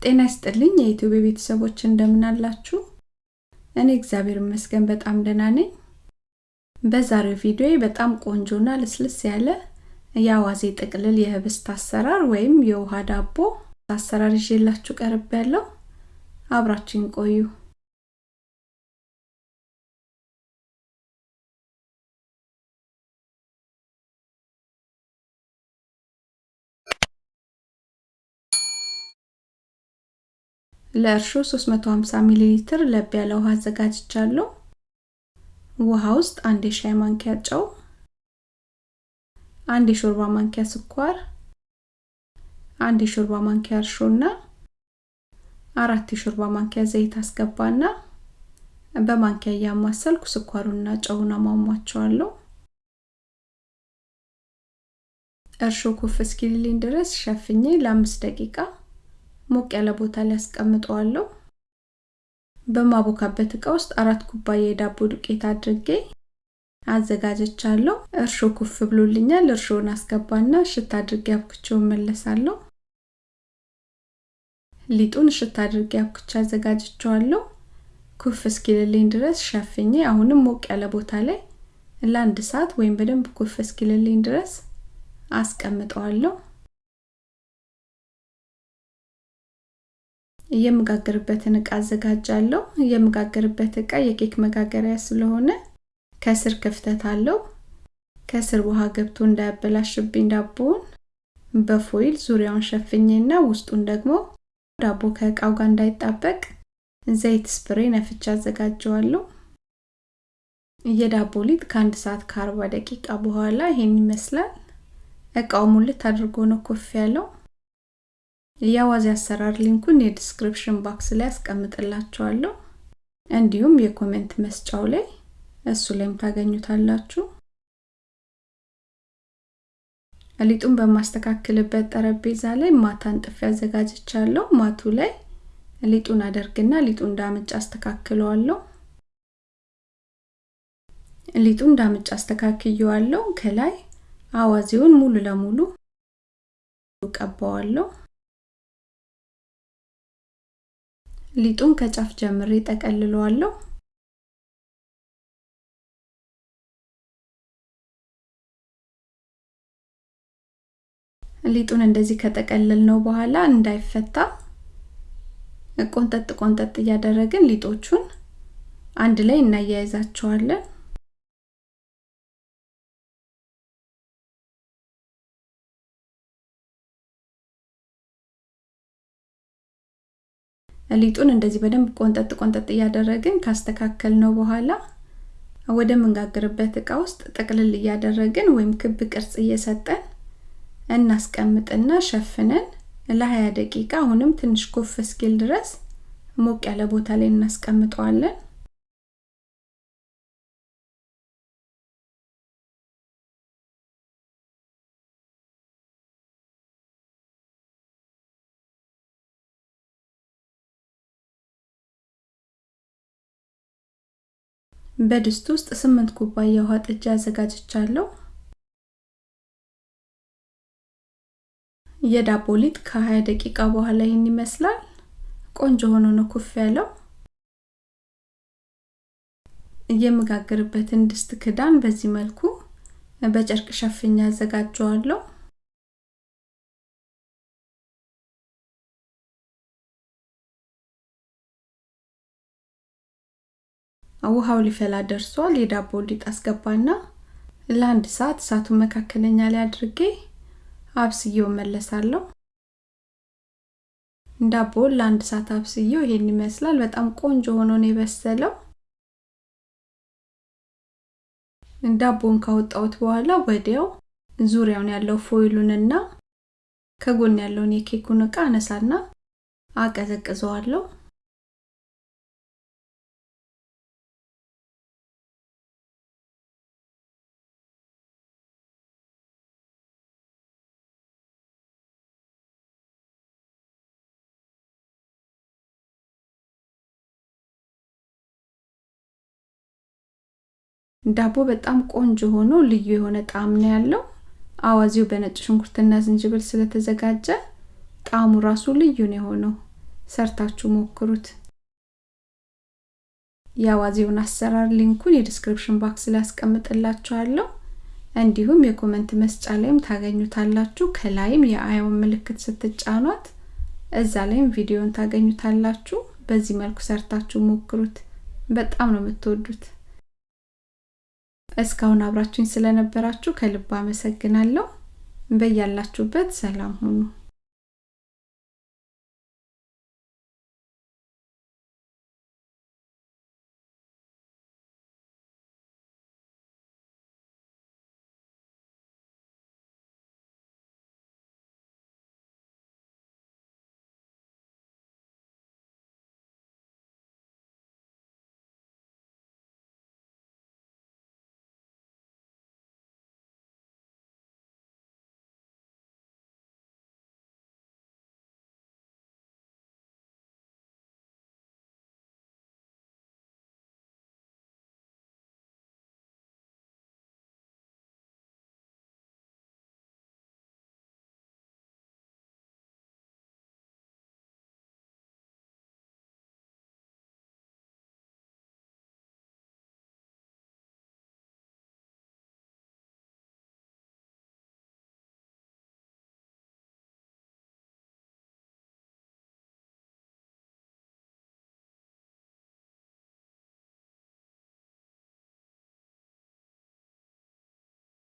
ጤና ይስጥልኝ የኢትዮጵያ ቤተሰቦች እንደምን አላችሁ? እኔ እግዚአብሔር ይመስገን በጣም ደህና ነኝ። በዛሬው ቪዲዮ በጣም ቆንጆና ልስልስ ያለ የአዋዜ ጥቅልል የህብስት አሰራር ወይም የውሃ ዳቦ አሰራር ይዤላችሁ ቀርብ ያለው አብራችሁን ቆዩ። ለእርሾ 350 ሚሊ ሊትር ለብ ያለ ውሃ አዘጋጅቻለሁ። ውሃ ውስጥ አንድ የሻይ ማንኪያ ጨው፣ አንድ የሾርባ ማንኪያ ስኳር፣ አንድ የሾርባ ማንኪያ እርሾና አራት የሾርባ ማንኪያ ዘይት አስገባና በማንኪያ እያማሰልኩ ስኳሩና ጨውን አሟሟቸዋለሁ። እርሾ ኩፍ እስኪልልኝ ድረስ ሸፍኜ ለአምስት ደቂቃ ሞቅ ያለ ቦታ ላይ አስቀምጠዋለሁ። በማቦካበት እቃ ውስጥ አራት ኩባያ የዳቦ ዱቄት አድርጌ አዘጋጀቻለሁ። እርሾ ኩፍ ብሎልኛል። እርሾውን አስገባና እሽት አድርጌ አብኩቼው መለሳለሁ። ሊጡን እሽት አድርጌ አብኩቼ አዘጋጅቼዋለሁ። ኩፍ እስኪልልኝ ድረስ ሸፍኜ አሁንም ሞቅ ያለ ቦታ ላይ ለአንድ ሰዓት ወይም በደንብ ኩፍ እስኪልልኝ ድረስ አስቀምጠዋለሁ። የምጋገርበትን እቃ አዘጋጃለሁ። የምጋገርበት እቃ የኬክ መጋገሪያ ስለሆነ ከስር ክፍተት አለው። ከስር ውሃ ገብቶ እንዳያበላሽብኝ ዳቦውን በፎይል ዙሪያውን ሸፍኜና ውስጡን ደግሞ ዳቦ ከእቃው ጋር እንዳይጣበቅ ዘይት ስፕሬ ነፍቻ አዘጋጀዋለሁ። የዳቦ ሊጥ ከአንድ ሰዓት ከአርባ ደቂቃ በኋላ ይሄን ይመስላል። እቃው ሙልት አድርጎ ነው ኮፍ ያለው። የአዋዜ አሰራር ሊንኩን የ description box ላይ አስቀምጥላችኋለሁ። እንዲሁም የ comment መስጫው ላይ እሱ ላይም ታገኙታላችሁ። ሊጡን በማስተካክልበት ጠረጴዛ ላይ ማት አንጥፌ አዘጋጅቻለሁ። ማቱ ላይ ሊጡን አደርግና ሊጡን ዳምጬ አስተካክለዋለሁ። ሊጡን እንዳምጭ አስተካክየዋለሁ። ከላይ አዋዜውን ሙሉ ለሙሉ ቀባዋለሁ። ሊጡን ከጫፍ ጀምሬ ጠቀልለዋለሁ። ሊጡን እንደዚህ ከጠቀለል ነው በኋላ እንዳይፈታ ቆንጠጥ ቆንጠጥ እያደረግን ሊጦቹን አንድ ላይ እናያይዛቸዋለን። ሊጡን እንደዚህ በደንብ ቆንጠጥ ቆንጠጥ እያደረግን ካስተካከል ነው በኋላ ወደ ምንጋግርበት እቃ ውስጥ ጠቅልል እያደረግን ወይም ክብ ቅርጽ እየሰጠን እናስቀምጥና ሸፍነን ለ20 ደቂቃ አሁንም ትንሽ ኮፍ እስኪል ድረስ ሞቅ ያለ ቦታ ላይ እናስቀምጠዋለን። በድስት ውስጥ ስምንት ኩባያ ውሃ ጥጃ አዘጋጅቻለሁ። የዳቦ ሊጥ ከ20 ደቂቃ በኋላ ይህን ይመስላል። ቆንጆ ሆኖ ነው ኩፍ ያለው። የምጋግርበትን ድስት ክዳን በዚህ መልኩ በጨርቅ ሸፍኛ አዘጋጀዋለሁ። ውሃው ሊፈላ ደርሷል። የዳቦ ሊጥ አስገባና ለአንድ ሰዓት እሳቱን መካከለኛ ላይ አድርጌ አብስዬው መለሳለሁ። ዳቦውን ለአንድ ሰዓት አብስዬው ይሄን ይመስላል። በጣም ቆንጆ ሆኖ ነው የበሰለው። ዳቦውን ካወጣሁት በኋላ ወዲያው ዙሪያውን ያለው ፎይሉንና ከጎን ያለውን የኬኩን እቃ አነሳና አቀዘቅዘዋለሁ። ዳቦ በጣም ቆንጆ ሆኖ ልዩ የሆነ ጣዕም ነው ያለው። አዋዜው በነጭ ሽንኩርትና ዝንጅብል ስለተዘጋጀ ጣዕሙ ራሱ ልዩ ነው የሆነው። ሰርታችሁ ሞክሩት። የአዋዜውን አሰራር ሊንኩን የ description box ላይ አስቀምጥላችኋለሁ። እንዲሁም የ comment መስጫ ላይም ታገኙታላችሁ። ከላይም የ i ውን ምልክት ስትጫኗት እዛ ላይም ቪዲዮን ታገኙታላችሁ። በዚህ መልኩ ሰርታችሁ ሞክሩት። በጣም ነው የምትወዱት። እስካሁን አብራችሁኝ ስለነበራችሁ ከልብ አመሰግናለሁ። በያላችሁበት ሰላም ሁኑ።